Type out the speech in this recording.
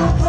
Oh,